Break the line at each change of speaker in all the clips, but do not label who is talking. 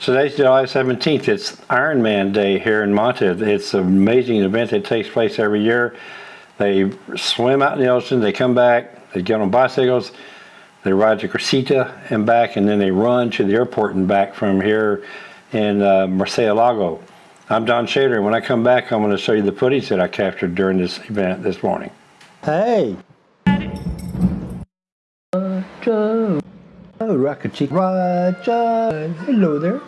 Today's July 17th. It's Ironman Day here in Manta. It's an amazing event that takes place every year. They swim out in the ocean, they come back, they get on bicycles, they ride to Crescita and back, and then they run to the airport and back from here in uh, Lago. I'm Don Shader, and when I come back, I'm going to show you the footage that I captured during this event this morning.
Hey! Roger! Oh, Rocket Chick Roger! Hello there!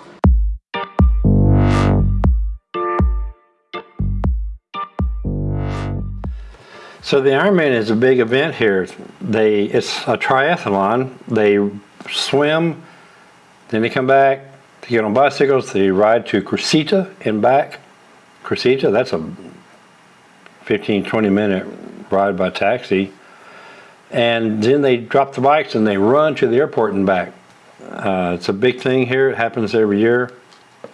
So the Ironman is a big event here. They It's a triathlon. They swim, then they come back, they get on bicycles, they ride to Crescita and back. Crescita, that's a 15, 20 minute ride by taxi. And then they drop the bikes and they run to the airport and back. Uh, it's a big thing here. It happens every year.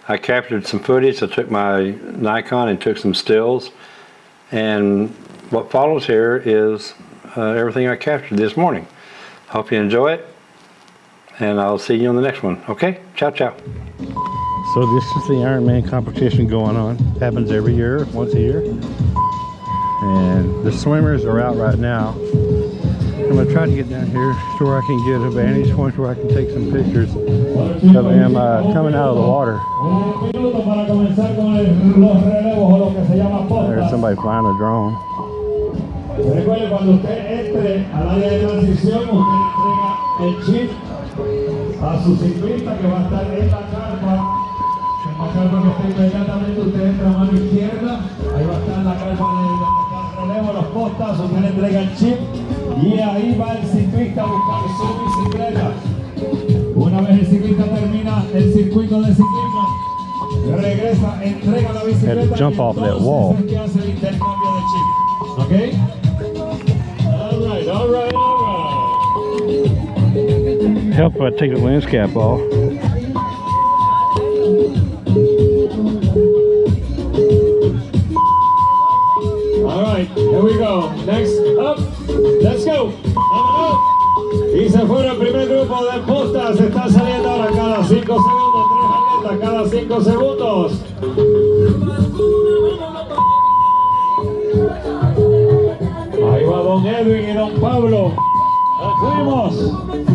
I captured some footage. I took my Nikon and took some stills. And what follows here is uh, everything I captured this morning. Hope you enjoy it. And I'll see you on the next one. Okay? Ciao, ciao. So this is the Ironman competition going on. Happens every year, once a year. And the swimmers are out right now. I'm gonna try to get down here to where I can get a vantage point where I can take some pictures of them uh, coming out of the water. There's somebody flying a drone.
Recuerde, cuando usted entre al área de transición, usted entrega el chip a su ciclista que va a estar en la carpa. En la carpa que está inmediatamente, usted entra a mano izquierda, ahí va a estar la carpa de relevo, los postas, usted le entrega el chip y ahí va el ciclista a buscar su bicicleta. Una vez el ciclista termina el circuito de ciclismo, regresa, entrega la bicicleta
jump
y
off that wall.
es que hace el intercambio de chip. ¿Ok?
Help if I take the lens cap off.
All right, here we go. Next up, let's go. Y se fue el primer grupo de postas. Está saliendo ahora cada 5 segundos. Tres atletas cada 5 segundos. Pablo. Fuimos.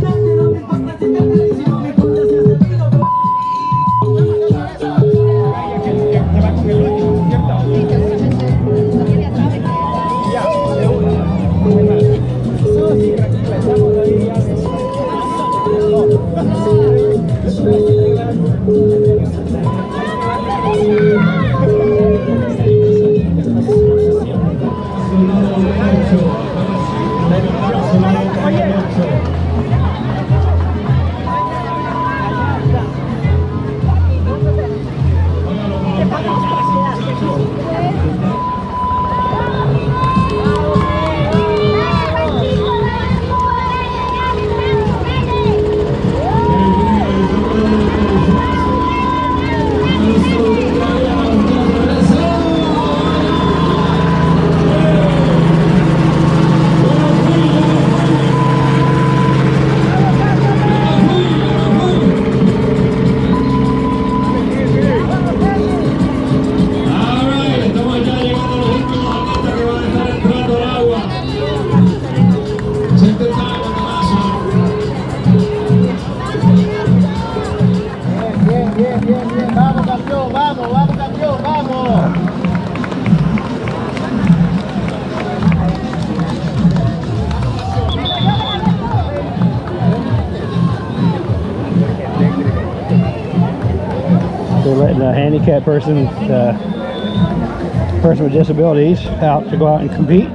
Handicapped person, uh, person with disabilities out to go out and compete,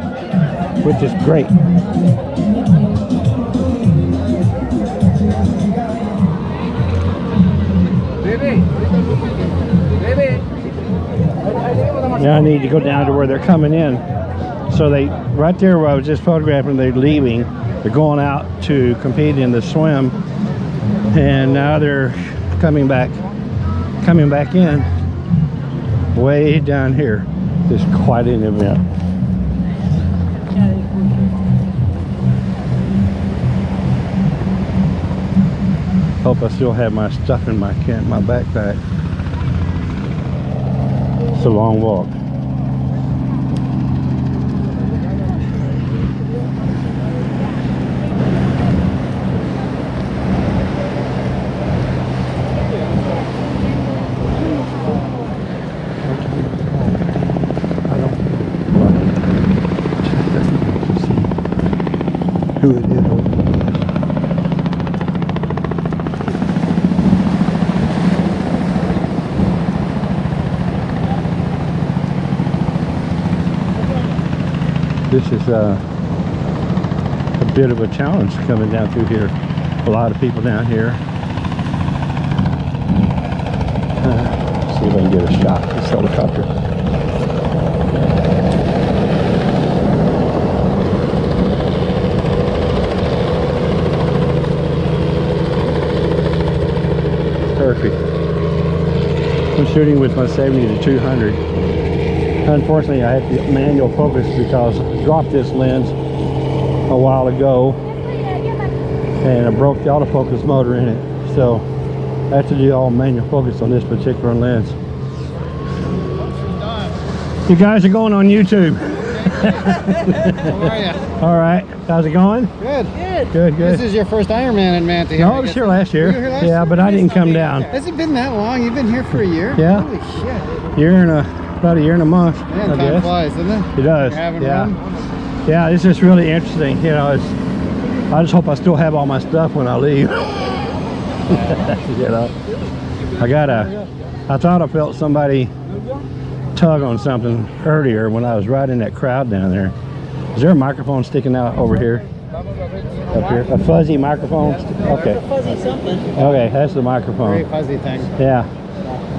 which is great. Now I need to go down to where they're coming in. So they, right there where I was just photographing, they're leaving. They're going out to compete in the swim. And now they're coming back, coming back in way down here. Is quite an event. Hope I still have my stuff in my can my backpack. It's a long walk. This is uh, a bit of a challenge coming down through here. A lot of people down here. Uh, see if I can get a shot this helicopter. Perfect. I'm shooting with my 70 to 200. Unfortunately, I had to manual focus because I dropped this lens a while ago and I broke the autofocus motor in it. So I have to do all manual focus on this particular lens. You guys are going on YouTube.
How are you?
All right. How's it going?
Good.
Good, good.
This is your first Ironman in Manta.
no, I was here last year.
You were here last
yeah,
year?
but I didn't come down.
Has it been that long? You've been here for a year?
Yeah.
Holy shit.
Year and a about a year and a month.
Man,
I
time
guess.
flies, doesn't it?
It does. Yeah.
fun?
Yeah, this is really interesting. You know, it's, I just hope I still have all my stuff when I leave. you know, I got a, I thought I felt somebody tug on something earlier when I was right in that crowd down there. Is there a microphone sticking out over here? Up here? A fuzzy microphone? Okay. Okay, that's the microphone.
Very fuzzy thing.
Yeah.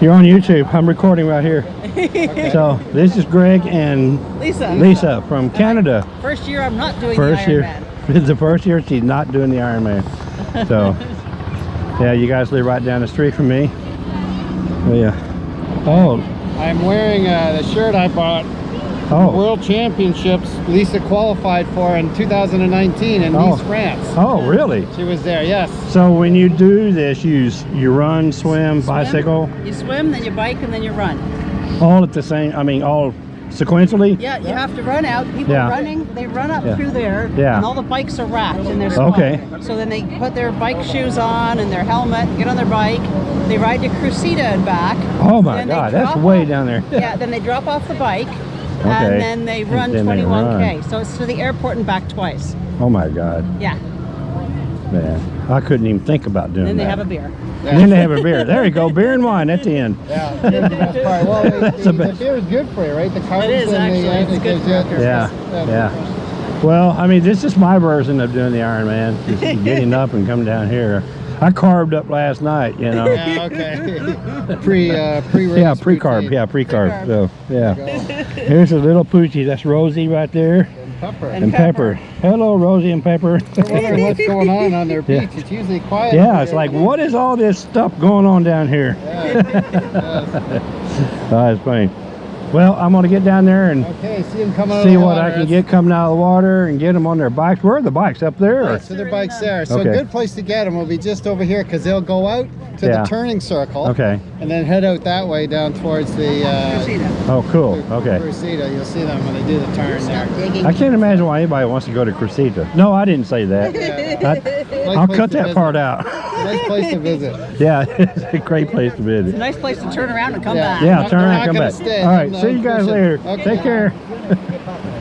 You're on YouTube. I'm recording right here. So this is Greg and
Lisa.
Lisa from Canada.
First year I'm not doing
First
the
year.
Ironman.
It's the first year she's not doing the Ironman. So, yeah, you guys live right down the street from me. Oh, yeah. Oh,
I'm wearing uh, the shirt I bought
oh,
World Championships Lisa qualified for in 2019 in
Oh.
Nice, France.
oh, really?
She was there, yes.
So when you do this, you you run, swim, bicycle,
You swim, then you bike, and then you run.
all at the same. I mean, all sequentially.
Yeah, you have to run out. People
Yeah.
running, they run up
Yeah.
through there,
Yeah.
and all the bikes are racked in their spot.
Okay.
So then they put their bike shoes on and their helmet, get on their bike, they ride to Crucita and back.
Oh my God, that's
drop
way down there.
yeah, then they drop off the bike,
Okay.
and then they run
then
21k.
run.
So it's to the airport and back twice.
Oh my God,
Yeah,
man, I couldn't even think about doing
and then they
that.
have a beer.
And then they have a beer. There you go, beer and wine at the end.
Yeah, that's the best part. Well, the,
That's
the,
the
the beer is good for you, right? The carbs
It is, actually.
the,
It's good for
you-
our Christmas.
Yeah, yeah. Well, I mean, this is my version of doing the Ironman. Just getting up and coming down here. I carved up last night, you know.
Yeah, okay. pre, uh, pre-race.
Yeah, pre-carb.
routine.
Yeah, pre-carb.
Pre-carb.
So, yeah. Here's a little poochie. That's Rosie right there,
And pepper.
And
and Pepper. Hello, Rosie and Pepper.
They're wondering what's going on on their
Yeah.
beach. It's usually quiet.
yeah, it's like, what is all this stuff going on down here?
Yeah.
Oh, it's funny. Well, I'm gonna get down there and
Okay, see them coming
see
of
what
water.
I can get coming out of the water and get them on their bikes. Where are the bikes? Up there? or-
Right, so their bike's there. So
Okay.
a good place to get them will be just over here because they'll go out to
Yeah.
the turning circle.
Okay.
And then head out that way down towards the uh,
Oh, cool. Okay.
Crucita. You'll see them when they do the turn there.
I can't imagine why anybody wants to go to Cressida. No, I didn't say that.
Yeah.
I,
Nice
I'll
place
cut that
visit.
part out.
Nice place to visit.
Yeah, it's a great place to visit.
Nice place to turn around and come
Yeah.
back.
Yeah, turn around and come back.
stay.
All right,
They're
see you guys later.
Okay.
Take care.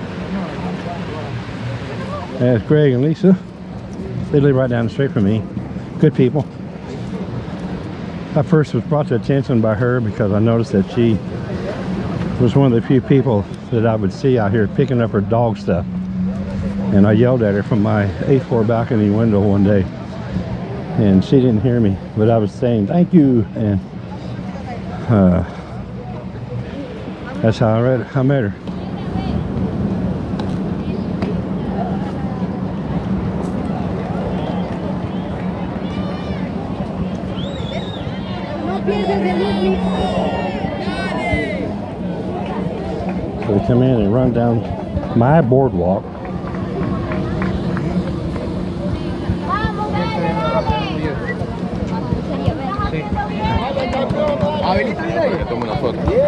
That's Greg and Lisa. They live right down the street from me. Good people. I first was brought to attention by her because I noticed that she was one of the few people that I would see out here picking up her dog stuff. And I yelled at her from my eighth floor balcony window one day. And she didn't hear me, but I was saying thank you. And uh, that's how I read I met her. So we come in and run down my boardwalk.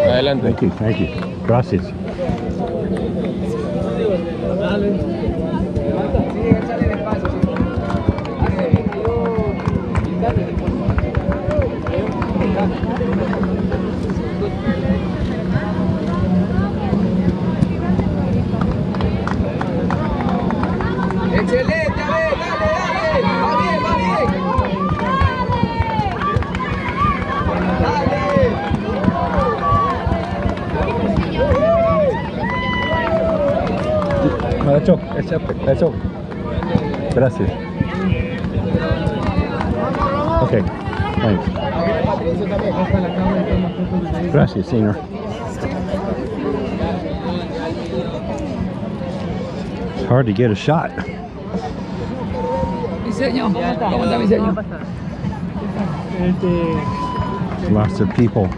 Adelante.
Thank you, thank you. Gracias. Okay. That's okay. Gracias. Okay. Thanks. Gracias, señor. It's hard to get a shot.
Diseño. ¿Cómo está diseño?
Lots of people.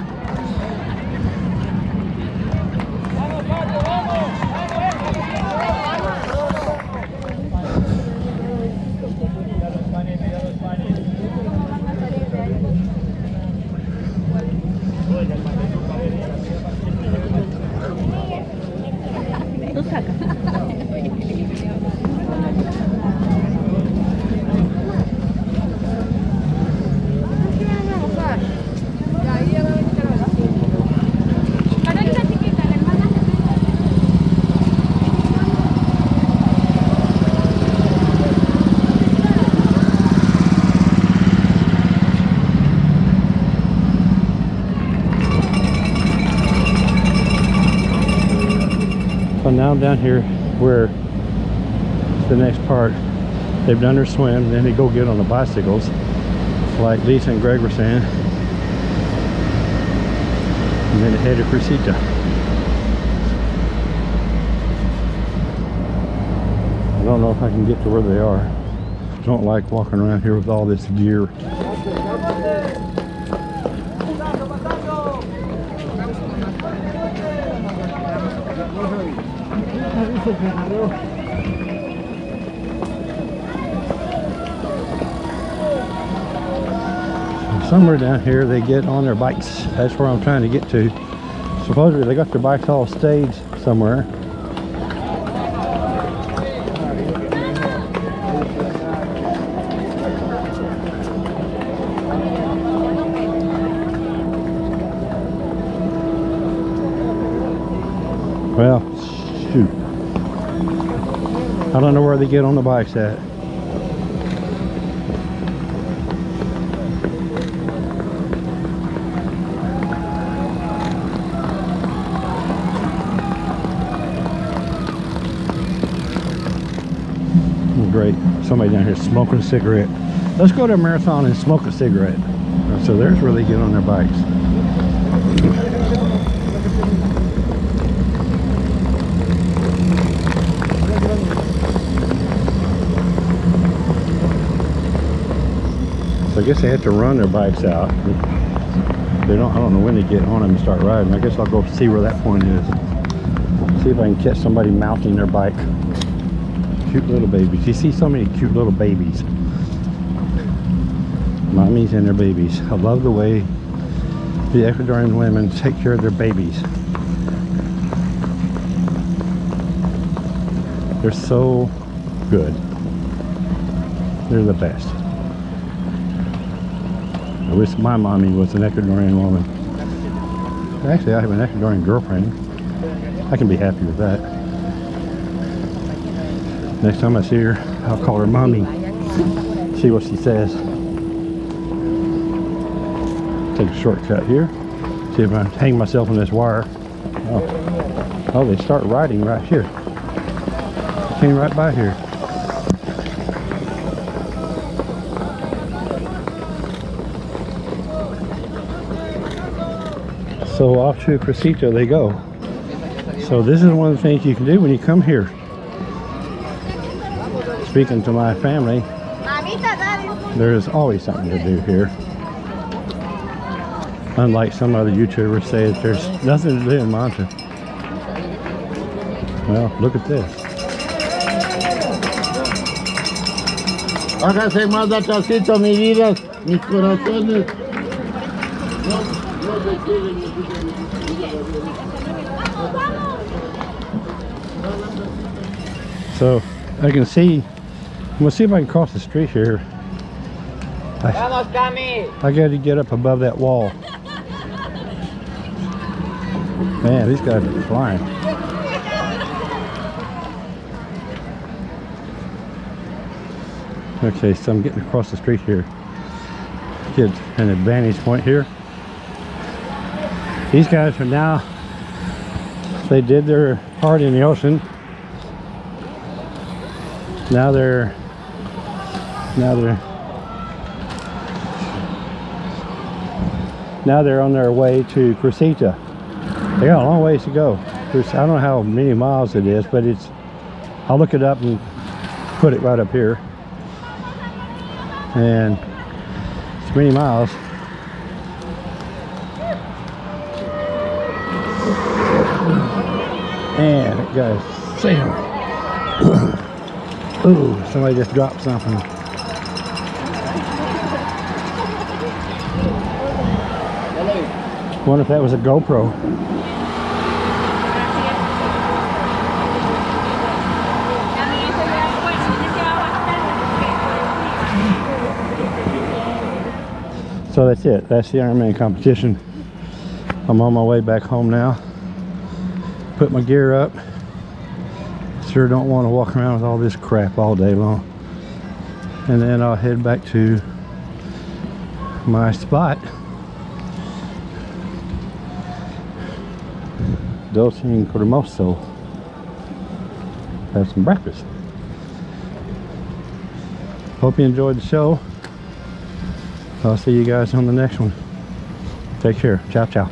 Now I'm down here where the next part, they've done their swim, then they go get on the bicycles, like Lisa and Greg were saying, and then they head to Crucita. I don't know if I can get to where they are. Don't like walking around here with all this gear. Somewhere down here they get on their bikes. That's where I'm trying to get to. Supposedly they got their bikes all staged somewhere. Well, shoot. They get on the bikes at. Great. Somebody down here smoking a cigarette. Let's go to a marathon and smoke a cigarette. So there's they get on their bikes. Guess they have to run their bikes out. They don't. I don't know when they get on them and start riding. I guess I'll go see where that point is. See if I can catch somebody mounting their bike. Cute little babies. You see so many cute little babies. Mommies and their babies. I love the way the Ecuadorian women take care of their babies. They're so good. They're the best. I wish my mommy was an Ecuadorian woman. Actually, I have an Ecuadorian girlfriend. I can be happy with that. Next time I see her, I'll call her mommy. See what she says. Take a shortcut here. See if I hang myself on this wire. Oh, oh they start riding right here. Came right by here. So off to Crescito they go. So this is one of the things you can do when you come here. Speaking to my family, there is always something to do here. Unlike some other YouTubers say that there's nothing to do in Manta. Well, look at this.
Hágase más atrasito, mi vida, mis corazones.
So I can see, we'll see if I can cross the street here. I, I got to get up above that wall. Man, these guys are flying. Okay, so I'm getting across the street here. Get an advantage point here. These guys are now, they did their part in the ocean. Now they're, now they're, now they're on their way to Cressita. They got a long ways to go. There's, I don't know how many miles it is, but it's, I'll look it up and put it right up here. And it's many miles. And it goes, Sam. Ooh, somebody just dropped something. Wonder if that was a GoPro. So that's it. That's the Ironman competition. I'm on my way back home now. Put my gear up. Sure don't want to walk around with all this crap all day long. And then I'll head back to my spot. Dolce and Cremoso. Have some breakfast. Hope you enjoyed the show. I'll see you guys on the next one. Take care. Ciao, ciao.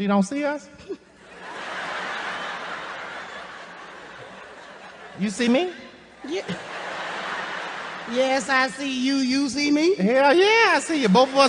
She don't see us? You see me?
Yeah. Yes, I see you. You see me?
Hell yeah, I see you. Both of us